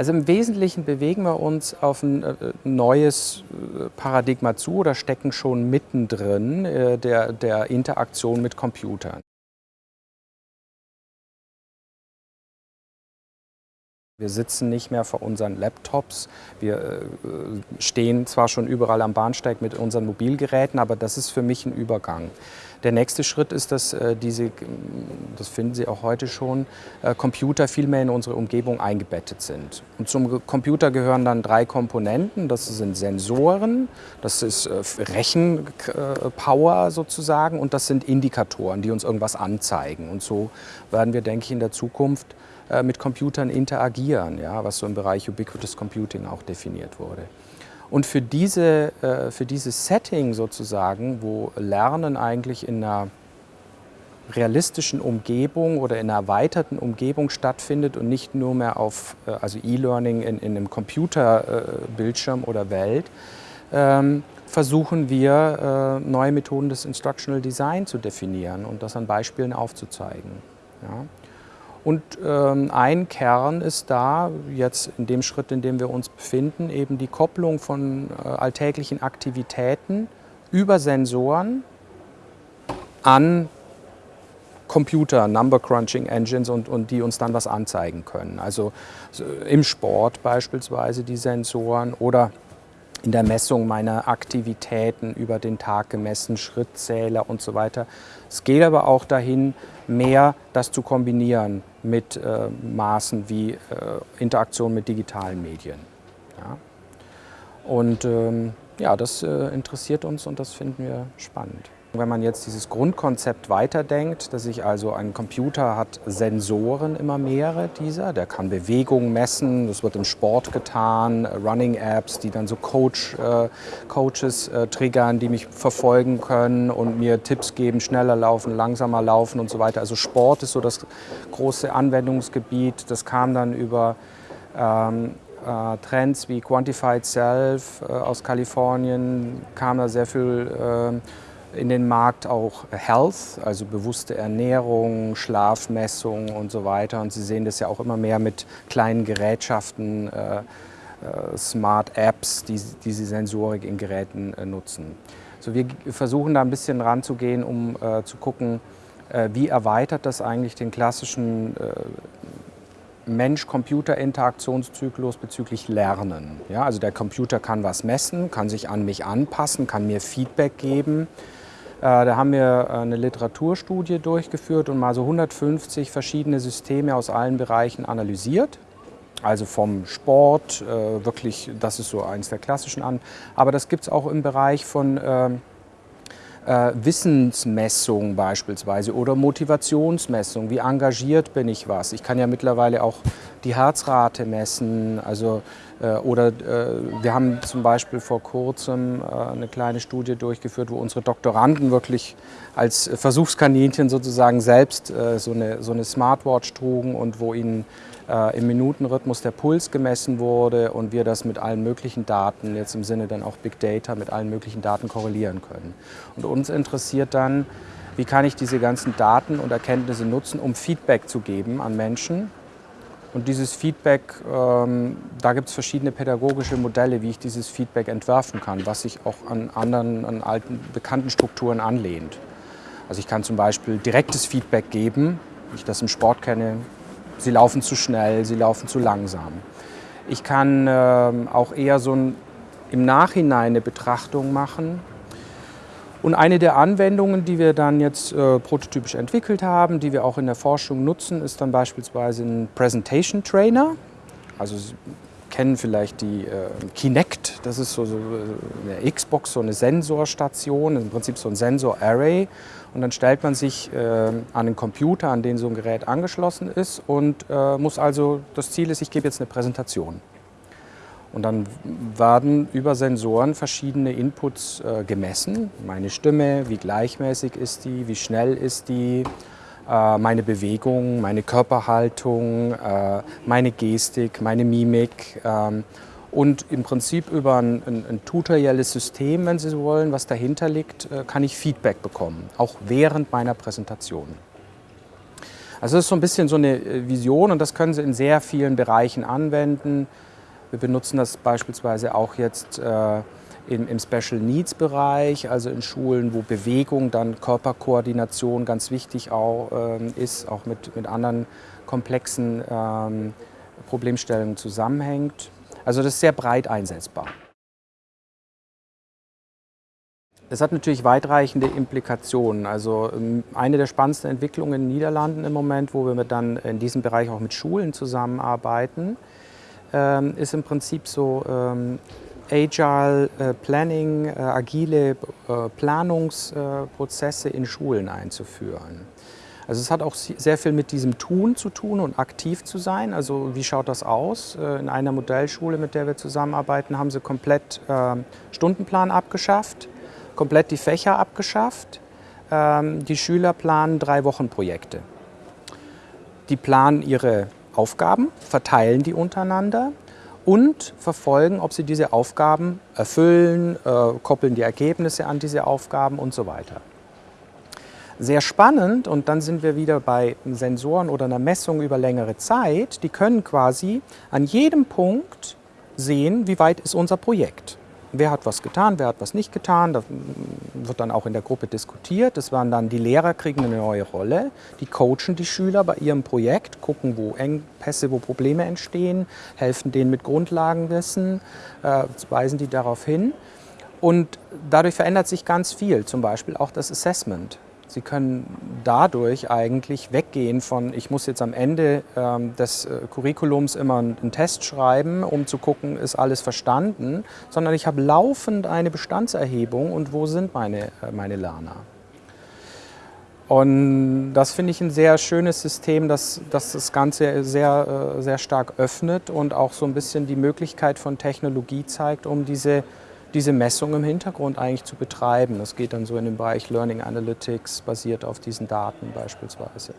Also im Wesentlichen bewegen wir uns auf ein äh, neues äh, Paradigma zu oder stecken schon mittendrin äh, der, der Interaktion mit Computern. Wir sitzen nicht mehr vor unseren Laptops. Wir stehen zwar schon überall am Bahnsteig mit unseren Mobilgeräten, aber das ist für mich ein Übergang. Der nächste Schritt ist, dass äh, diese, das finden Sie auch heute schon, äh, Computer viel mehr in unsere Umgebung eingebettet sind. Und zum Computer gehören dann drei Komponenten. Das sind Sensoren, das ist Rechenpower sozusagen und das sind Indikatoren, die uns irgendwas anzeigen. Und so werden wir, denke ich, in der Zukunft äh, mit Computern interagieren, ja, was so im Bereich Ubiquitous Computing auch definiert wurde. Und für, diese, äh, für dieses Setting sozusagen, wo Lernen eigentlich in einer realistischen Umgebung oder in einer erweiterten Umgebung stattfindet und nicht nur mehr auf äh, also E-Learning in, in, einem Computerbildschirm oder Welt, ähm, versuchen wir neue Methoden des Instructional Design zu definieren und das an Beispielen aufzuzeigen. Ja. Und ähm, ein Kern ist da, jetzt in dem Schritt, in dem wir uns befinden, eben die Kopplung von äh, alltäglichen Aktivitäten über Sensoren an Computer, Number Crunching Engines und, und die uns dann was anzeigen können. Also im Sport beispielsweise die Sensoren oder in der Messung meiner Aktivitäten über den Tag gemessen, Schrittzähler und so weiter. Es geht aber auch dahin, mehr das zu kombinieren mit äh, Maßen wie äh, Interaktion mit digitalen Medien. Ja. Und ähm, ja, das äh, interessiert uns und das finden wir spannend. Wenn man jetzt dieses Grundkonzept weiterdenkt, dass ich also ein Computer hat Sensoren, immer mehrere dieser, der kann Bewegungen messen, das wird im Sport getan, Running-Apps, die dann so Coach, äh, Coaches äh, triggern, die mich verfolgen können und mir Tipps geben, schneller laufen, langsamer laufen und so weiter. Also Sport ist so das große Anwendungsgebiet, das kam dann über ähm, äh, Trends wie Quantified Self äh, aus Kalifornien, kam da sehr viel ähm, in den Markt auch Health, also bewusste Ernährung, Schlafmessung und so weiter. Und Sie sehen das ja auch immer mehr mit kleinen Gerätschaften, äh, äh, Smart Apps, die diese Sensorik in Geräten äh, nutzen. So, wir versuchen da ein bisschen ranzugehen, um äh, zu gucken, äh, wie erweitert das eigentlich den klassischen äh, Mensch-Computer-Interaktionszyklus bezüglich Lernen. Ja, also der Computer kann was messen, kann sich an mich anpassen, kann mir Feedback geben. Äh, da haben wir äh, eine Literaturstudie durchgeführt und mal so 150 verschiedene Systeme aus allen Bereichen analysiert. Also vom Sport, äh, wirklich, das ist so eins der klassischen an. Aber das gibt es auch im Bereich von ähm, äh, Wissensmessung beispielsweise oder Motivationsmessung. Wie engagiert bin ich was? Ich kann ja mittlerweile auch die Herzrate messen. Also, äh, oder äh, wir haben zum Beispiel vor kurzem äh, eine kleine Studie durchgeführt, wo unsere Doktoranden wirklich als Versuchskaninchen sozusagen selbst äh, so, eine, so eine Smartwatch trugen und wo ihnen äh, im Minutenrhythmus der Puls gemessen wurde und wir das mit allen möglichen Daten, jetzt im Sinne dann auch Big Data, mit allen möglichen Daten korrelieren können. Und uns interessiert dann, wie kann ich diese ganzen Daten und Erkenntnisse nutzen, um Feedback zu geben an Menschen. Und dieses Feedback, ähm, da gibt es verschiedene pädagogische Modelle, wie ich dieses Feedback entwerfen kann, was sich auch an anderen, an alten, bekannten Strukturen anlehnt. Also ich kann zum Beispiel direktes Feedback geben, wie ich das im Sport kenne, Sie laufen zu schnell, sie laufen zu langsam. Ich kann äh, auch eher so ein, im Nachhinein eine Betrachtung machen. Und eine der Anwendungen, die wir dann jetzt äh, prototypisch entwickelt haben, die wir auch in der Forschung nutzen, ist dann beispielsweise ein Presentation Trainer. Also kennen vielleicht die äh, Kinect, das ist so, so eine Xbox, so eine Sensorstation, im Prinzip so ein Sensor-Array. Und dann stellt man sich äh, an einen Computer, an den so ein Gerät angeschlossen ist und äh, muss also, das Ziel ist, ich gebe jetzt eine Präsentation. Und dann werden über Sensoren verschiedene Inputs äh, gemessen. Meine Stimme, wie gleichmäßig ist die, wie schnell ist die, meine Bewegung, meine Körperhaltung, äh, meine Gestik, meine Mimik. Ähm, und im Prinzip über ein, ein, ein, tutorielles System, wenn Sie so wollen, was dahinter liegt, äh, kann ich Feedback bekommen, auch während meiner Präsentation. Also das ist so ein bisschen so eine äh, Vision und das können Sie in sehr vielen Bereichen anwenden. Wir benutzen das beispielsweise auch jetzt äh, im, im, Special Needs Bereich, also in Schulen, wo Bewegung, dann Körperkoordination ganz wichtig auch, ähm, ist, auch mit, mit anderen komplexen ähm, Problemstellungen zusammenhängt. Also das ist sehr breit einsetzbar. Es hat natürlich weitreichende Implikationen. Also ähm, eine der spannendsten Entwicklungen in den Niederlanden im Moment, wo wir dann in diesem Bereich auch mit Schulen zusammenarbeiten, ähm, ist im Prinzip so ähm, Agile äh, Planning, äh, agile äh, Planungsprozesse in Schulen einzuführen. Also es hat auch sehr viel mit diesem Tun zu tun und aktiv zu sein. Also wie schaut das aus? In einer Modellschule, mit der wir zusammenarbeiten, haben sie komplett Stundenplan abgeschafft, komplett die Fächer abgeschafft. Die Schüler planen drei Wochen Projekte. Die planen ihre Aufgaben, verteilen die untereinander und verfolgen, ob sie diese Aufgaben erfüllen, äh, koppeln die Ergebnisse an diese Aufgaben und so weiter. Sehr spannend, und dann sind wir wieder bei Sensoren oder einer Messung über längere Zeit, die können quasi an jedem Punkt sehen, wie weit ist unser Projekt wer hat was getan, wer hat was nicht getan. Da wird dann auch in der Gruppe diskutiert. Das waren dann die Lehrer kriegen eine neue Rolle. Die coachen die Schüler bei ihrem Projekt, gucken, wo Engpässe, wo Probleme entstehen, helfen denen mit Grundlagenwissen, äh, weisen die darauf hin. Und dadurch verändert sich ganz viel, zum Beispiel auch das Assessment. Sie können dadurch eigentlich weggehen von, ich muss jetzt am Ende ähm, des äh, Curriculums immer einen Test schreiben, um zu gucken, ist alles verstanden, sondern ich habe laufend eine Bestandserhebung und wo sind meine, äh, meine Lerner. Und das finde ich ein sehr schönes System, das, das das Ganze sehr, äh, sehr stark öffnet und auch so ein bisschen die Möglichkeit von Technologie zeigt, um diese diese Messung im Hintergrund eigentlich zu betreiben. Das geht dann so in den Bereich Learning Analytics, basiert auf diesen Daten beispielsweise.